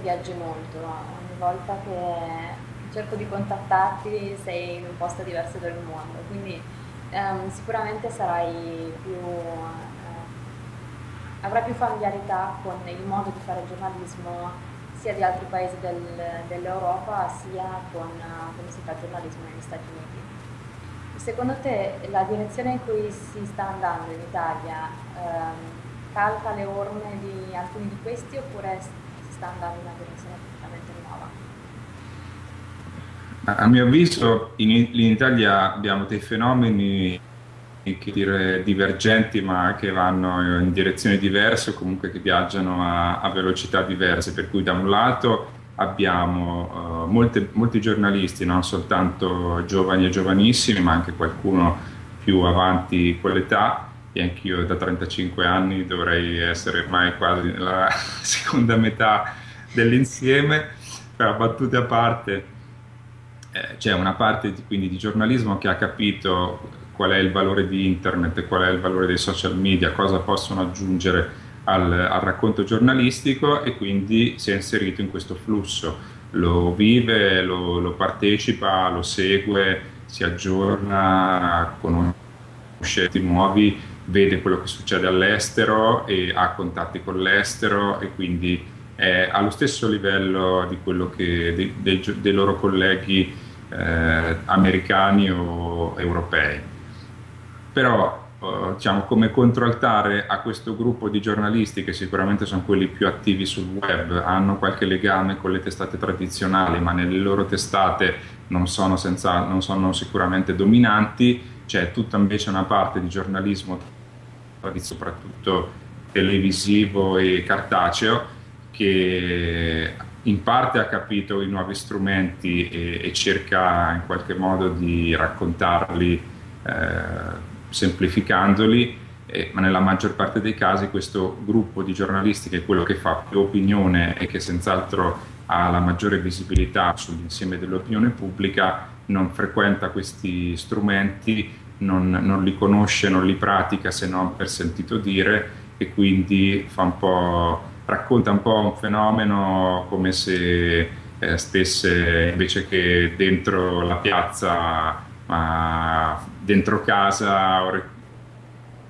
viaggi molto, ogni volta che cerco di contattarti sei in un posto diverso del mondo, quindi ehm, sicuramente sarai più, eh, avrai più familiarità con il modo di fare giornalismo sia di altri paesi del, dell'Europa sia con come si fa giornalismo negli Stati Uniti. Secondo te la direzione in cui si sta andando in Italia ehm, calca le orme di alcuni di questi oppure si sta andando in una direzione completamente nuova? A mio avviso in, in Italia abbiamo dei fenomeni dire, divergenti ma che vanno in direzioni diverse o comunque che viaggiano a, a velocità diverse, per cui da un lato abbiamo uh, molte, molti giornalisti, non soltanto giovani e giovanissimi, ma anche qualcuno più avanti quell'età, e anch'io da 35 anni dovrei essere ormai quasi nella seconda metà dell'insieme, però battute a parte, eh, c'è una parte di, quindi di giornalismo che ha capito qual è il valore di internet qual è il valore dei social media, cosa possono aggiungere al, al racconto giornalistico e quindi si è inserito in questo flusso, lo vive, lo, lo partecipa, lo segue, si aggiorna, conosce nuovi, vede quello che succede all'estero e ha contatti con l'estero e quindi è allo stesso livello che dei, dei, dei loro colleghi eh, americani o europei. Però eh, diciamo, come controaltare a questo gruppo di giornalisti che sicuramente sono quelli più attivi sul web, hanno qualche legame con le testate tradizionali, ma nelle loro testate non sono, senza, non sono sicuramente dominanti, c'è tutta invece una parte di giornalismo, soprattutto televisivo e cartaceo, che in parte ha capito i nuovi strumenti e, e cerca in qualche modo di raccontarli eh, semplificandoli, eh, ma nella maggior parte dei casi questo gruppo di giornalisti che è quello che fa più opinione e che senz'altro ha la maggiore visibilità sull'insieme dell'opinione pubblica non frequenta questi strumenti, non, non, li conosce, non li pratica se non per sentito dire e quindi un racconta un po' un fenomeno come se eh, stesse invece che dentro la piazza ma dentro casa o,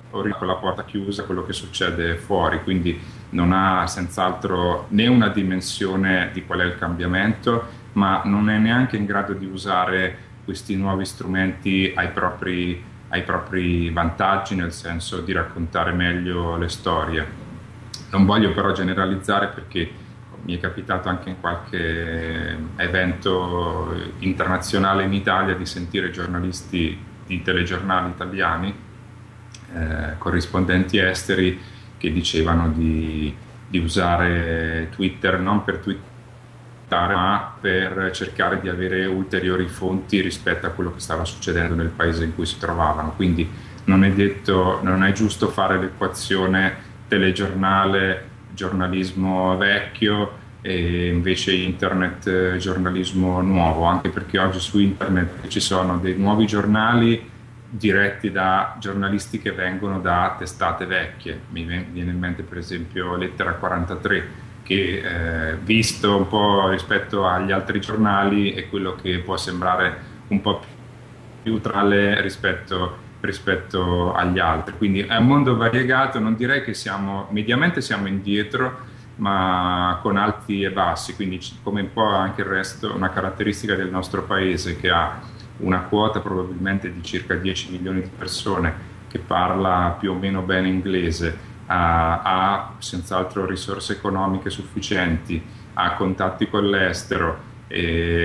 con la porta chiusa quello che succede fuori, quindi non ha senz'altro né una dimensione di qual è il cambiamento, ma non è neanche in grado di usare questi nuovi strumenti ai propri, ai propri vantaggi, nel senso di raccontare meglio le storie. Non voglio però generalizzare perché mi è capitato anche in qualche evento internazionale in Italia di sentire giornalisti di telegiornali italiani, eh, corrispondenti esteri, che dicevano di, di usare Twitter non per twittare ma per cercare di avere ulteriori fonti rispetto a quello che stava succedendo nel paese in cui si trovavano. Quindi non è, detto, non è giusto fare l'equazione telegiornale giornalismo vecchio e invece internet giornalismo nuovo, anche perché oggi su internet ci sono dei nuovi giornali diretti da giornalisti che vengono da testate vecchie. Mi viene in mente per esempio Lettera 43 che eh, visto un po' rispetto agli altri giornali è quello che può sembrare un po' più neutrale rispetto rispetto agli altri. Quindi è un mondo variegato, non direi che siamo, mediamente siamo indietro, ma con alti e bassi, quindi come un po' anche il resto, una caratteristica del nostro paese che ha una quota probabilmente di circa 10 milioni di persone che parla più o meno bene inglese, ha, senz'altro risorse economiche sufficienti, ha contatti con l'estero,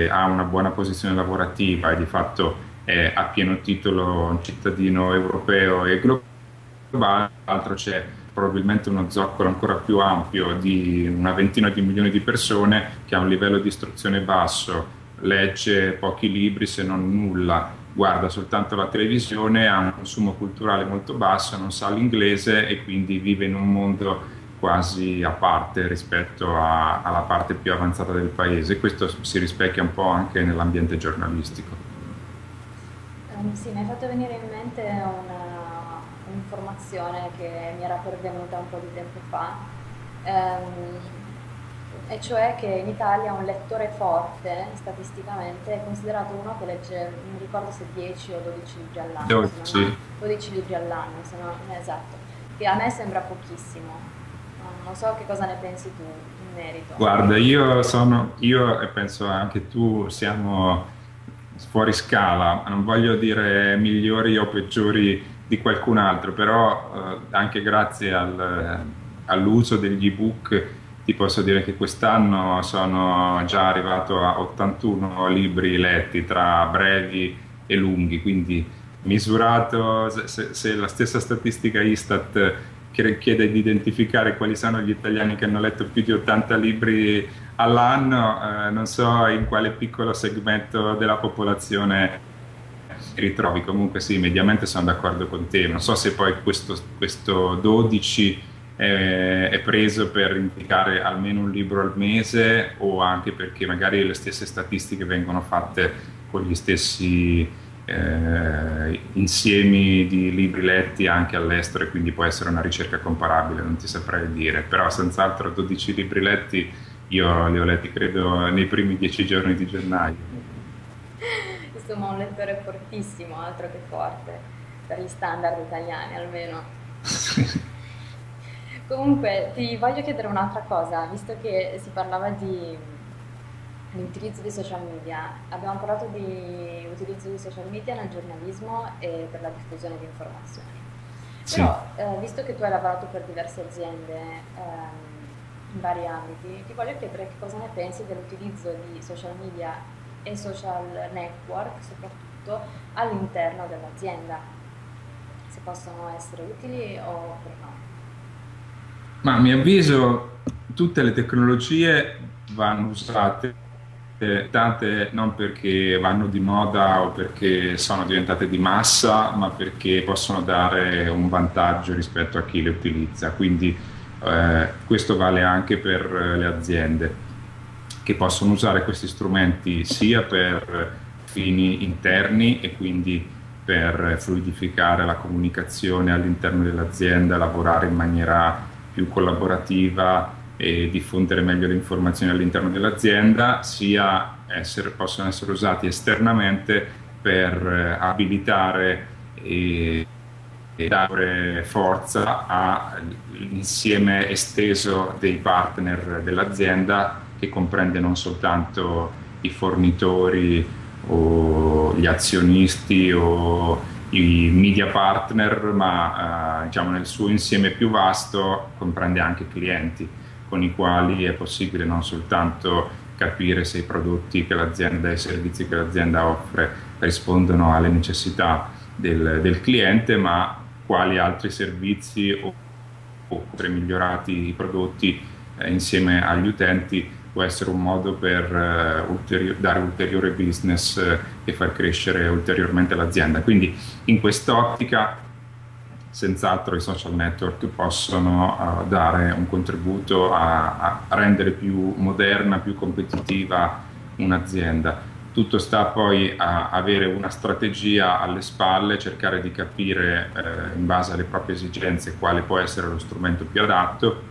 ha una buona posizione lavorativa e di fatto è a pieno titolo un cittadino europeo e globale, altro c'è probabilmente uno zoccolo ancora più ampio di una ventina di milioni di persone che ha un livello di istruzione basso, legge pochi libri se non nulla, guarda soltanto la televisione, ha un consumo culturale molto basso, non sa l'inglese e quindi vive in un mondo quasi a parte rispetto a, alla parte più avanzata del paese. Questo si rispecchia un po' anche nell'ambiente giornalistico. Um, sì, mi hai fatto venire in mente un'informazione che mi era pervenuta un po' di tempo fa. Um, e cioè che in Italia un lettore forte, statisticamente, è considerato uno che legge, non ricordo se 10 o 12 libri all'anno. 12. 12 libri all'anno, se non esatto, che a me sembra pochissimo. Non so che cosa ne pensi tu in merito. Guarda, io sono, io e penso anche tu siamo fuori scala, non voglio dire migliori o peggiori di qualcun altro, però eh, anche grazie al, all'uso degli ebook ti posso dire che quest'anno sono già arrivato a 81 libri letti tra brevi e lunghi, quindi misurato, se, se la stessa statistica Istat chiede di identificare quali sono gli italiani che hanno letto più di 80 libri all'anno, eh, non so in quale piccolo segmento della popolazione ritrovi, comunque sì, mediamente sono d'accordo con te, non so se poi questo, questo 12 è, è preso per indicare almeno un libro al mese o anche perché magari le stesse statistiche vengono fatte con gli stessi eh, insiemi di libri letti anche all'estero e quindi può essere una ricerca comparabile, non ti saprei dire, però senz'altro 12 libri letti io li ho letti credo nei primi dieci giorni di gennaio. Insomma un lettore fortissimo, altro che forte, per gli standard italiani almeno. Comunque ti voglio chiedere un'altra cosa, visto che si parlava di, di utilizzo di social media, abbiamo parlato di utilizzo di social media nel giornalismo e per la diffusione di informazioni. Sì. Però, eh, visto che tu hai lavorato per diverse aziende ehm, in vari ambiti, ti voglio chiedere che cosa ne pensi dell'utilizzo di social media e social network, soprattutto all'interno dell'azienda, se possono essere utili oppure no. Ma a mio avviso tutte le tecnologie vanno usate tante non perché vanno di moda o perché sono diventate di massa, ma perché possono dare un vantaggio rispetto a chi le utilizza. Quindi eh, questo vale anche per le aziende che possono usare questi strumenti sia per fini interni e quindi per fluidificare la comunicazione all'interno dell'azienda, lavorare in maniera più collaborativa e diffondere meglio le informazioni all'interno dell'azienda, sia essere, possono essere usati esternamente per eh, abilitare e, e dare forza all'insieme esteso dei partner dell'azienda che comprende non soltanto i fornitori o gli azionisti o i media partner, ma eh, diciamo nel suo insieme più vasto comprende anche clienti con i quali è possibile non soltanto capire se i prodotti che l'azienda e i servizi che l'azienda offre rispondono alle necessità del, del cliente, ma quali altri servizi o, o migliorati i prodotti eh, insieme agli utenti può essere un modo per uh, ulteri- dare ulteriore business uh, e far crescere ulteriormente l'azienda. Quindi in quest'ottica senz'altro i social network possono uh, dare un contributo a, a, rendere più moderna, più competitiva un'azienda. Tutto sta poi a avere una strategia alle spalle, cercare di capire in base alle proprie esigenze quale può essere lo strumento più adatto,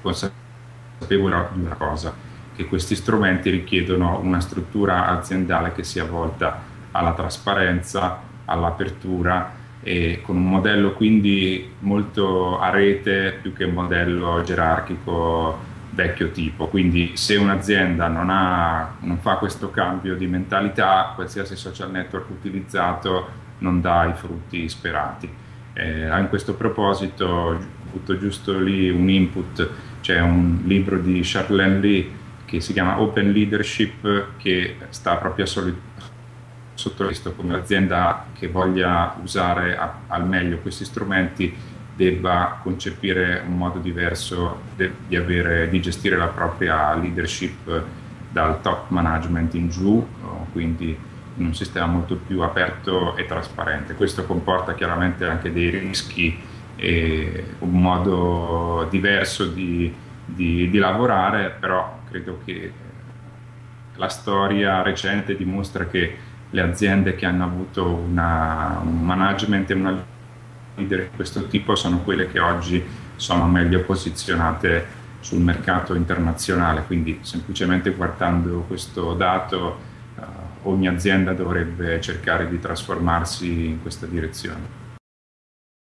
consapevole di una cosa, che questi strumenti richiedono una struttura aziendale che sia volta alla trasparenza, all'apertura e con un modello quindi molto a rete più che un modello gerarchico vecchio tipo. Quindi se un'azienda non, ha, non fa questo cambio di mentalità, qualsiasi social network utilizzato non dà i frutti sperati. Eh, in questo proposito butto giusto lì un input c'è un libro di Charlene Lee che si chiama Open Leadership che sta proprio sotto questo come l'azienda che voglia usare a, al meglio questi strumenti debba concepire un modo diverso de, di, avere, di gestire la propria leadership dal top management in giù, quindi in un sistema molto più aperto e trasparente. Questo comporta chiaramente anche dei rischi e un modo diverso di, di, di lavorare, però credo che la storia recente dimostra che le aziende che hanno avuto una, un management e una leader di questo tipo sono quelle che oggi sono meglio posizionate sul mercato internazionale, quindi semplicemente guardando questo dato ogni azienda dovrebbe cercare di trasformarsi in questa direzione.